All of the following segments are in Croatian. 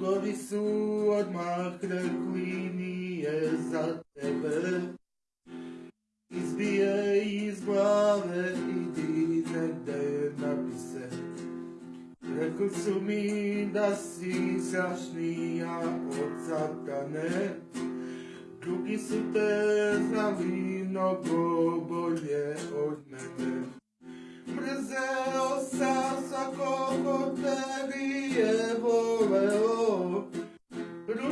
Drugovi su odmah rekli nije za tebe. Izbije iz glave, idi negde napise Rekli su mi da si strašnija od satane. Drugi su te znali mnogo bolje od mene. Mrzeo sam svakog od tebi je voleo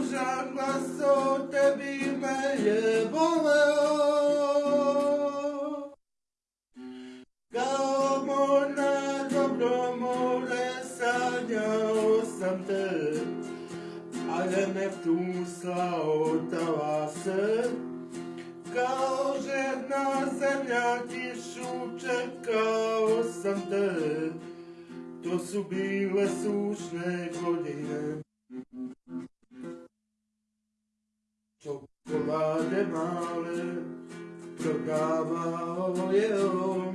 Ružan glas o tebi je voleo Kao mor na dobro more sanjao sam te Ale Neptun slao talase Kao žedna zemlja kišu čekao sam te To su bile sušne godine Male prodavao je on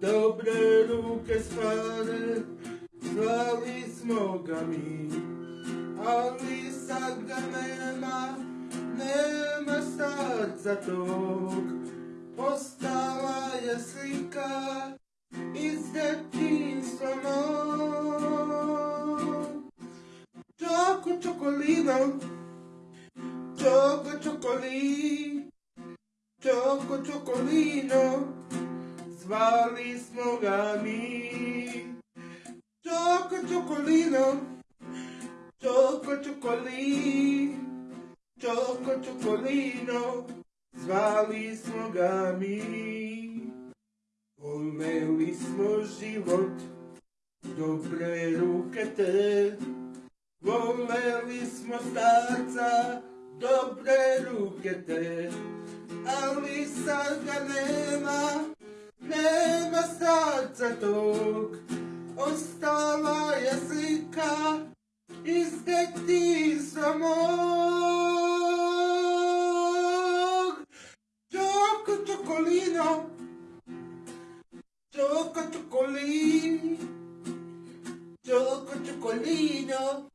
Dobre ruke spane zvali smo ga mi Ali sad ga nema, nema starca tog Ostala je slika iz detinstva mog Čoko čokolino, čoko čokoli, čoko čokolino Zvali smo ga mi Čoko čokolino, čoko čokoli, čoko čokolino, zvali smo ga mi. Voleli smo život, dobre ruke te, voleli smo starca, dobre ruke te, ali sad ga nema, nema starca tog, ostala je slika iz detinstva mog. Čoko čokolino, čoko čokolin, čoko čokolino,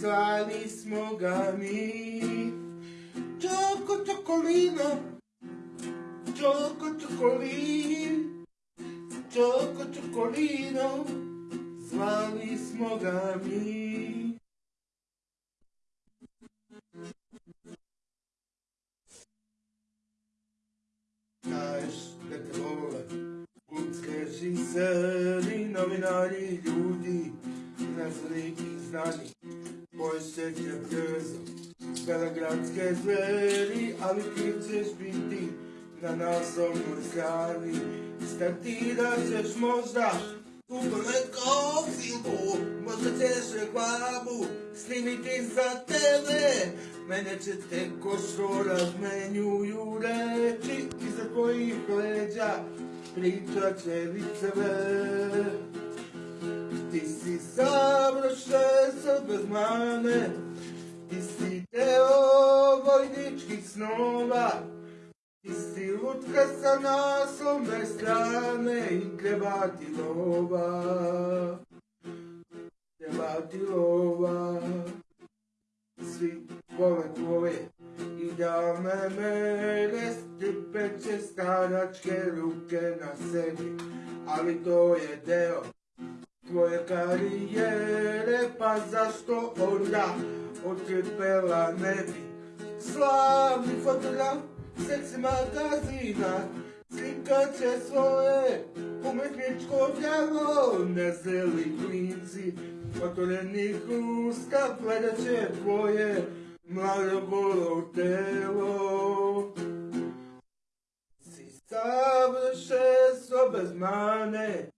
zvali smo ga mi. Čoko čokolino, čoko čokolin, čoko čokolino, zvali smo ga mi. Znaš da te vole Kutske žiseri, novinari, ljudi i znani Tvoje sreće brzo Belegradske zveri Ali ti ćeš biti na naslovnoj strani Startirat ćeš možda u preko filmu Možda ćeš reklamu snimiti za tebe. Mene će te ko što razmenjuju reči Iza tvojih leđa pričat će viceve Ti si savršen bez mane Ti si deo vojničkih snova Ti si lutka sa naslovne strane i treba ti lova. Treba ti lova. Svi vole tvoje idealne mere, stipeće staračke ruke na sebi, ali to je deo tvoje karijere, pa zašto onda otrpela ne bi? Slavni fotograf seksi magazina Slikat će svoje umetničko djelo. Nezeli klinci otvorenih usta Gledat će tvoje mlado golo telo. Si savršenstvo bez mane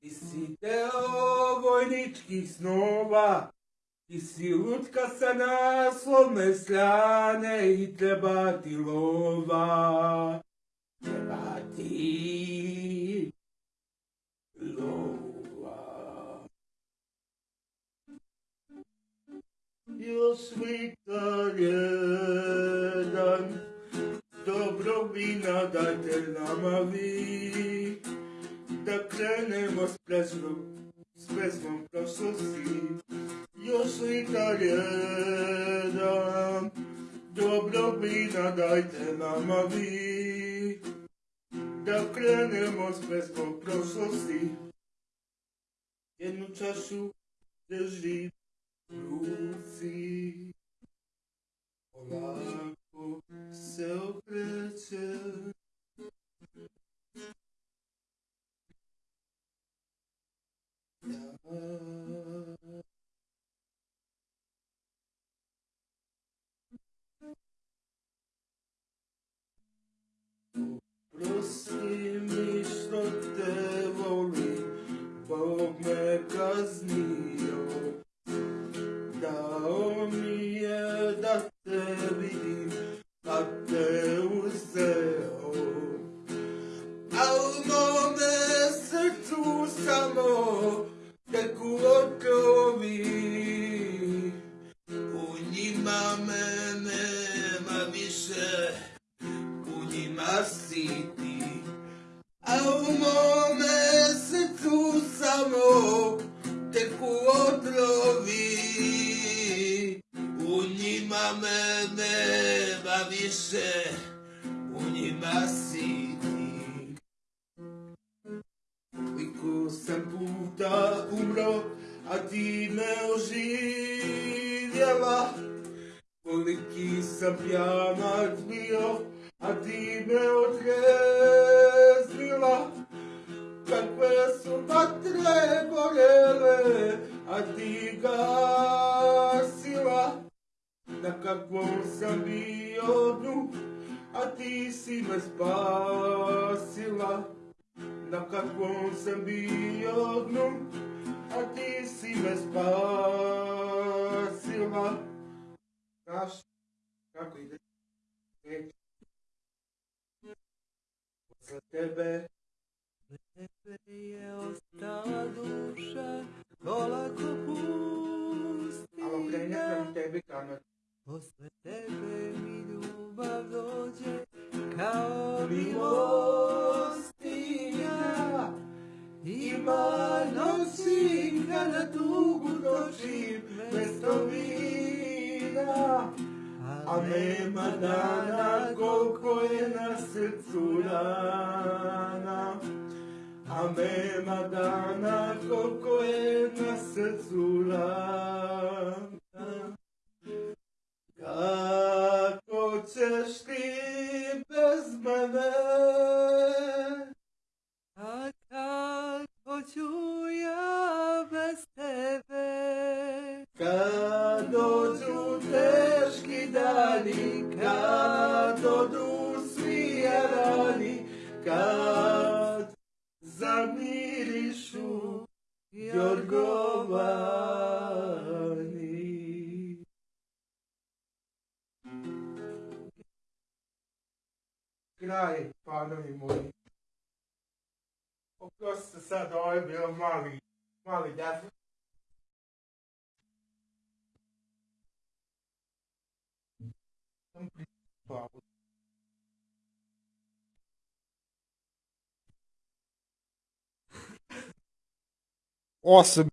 Ti si deo vojničkih snova ti si lutka sa naslovne strane i treba ti lova. Treba ti lova. Još slikar da krenemo s pesmom, s pesmom prošlosti. još likar jedan, dobro vina dajte nama vi, da krenemo s pesmom prošlosti, jednu čašu drži ruci, polako se okreće, Daomi. Me nema više, u njima si ti. Koliko sam puta umro, a ti me oživjela. Koliki sam pjanac bio, a ti me odreznila. Kakve su vatre gorele, a ti gasila. Me spasila. Na kakvom sam bio dnu, a ti si me spasila. Znaš kako ide? Reći. Posle tebe Tebe je ostala duša, gola ko pustinja. Alo, kreni prema tebi kamer. Posle tebe mi ljubav dođe, kao Milostinja Ima noći kada tugu dočim mesto vina A nema dana koliko je na srcu rana. A nema dana koliko je na srcu rana ću ja bez tebe? Kad dođu teški dani, kad odu svi rani, kad zamirišu Jorgovani. Kraj, panovi moji. Sadoi Bill Molly. Molly, that's Awesome.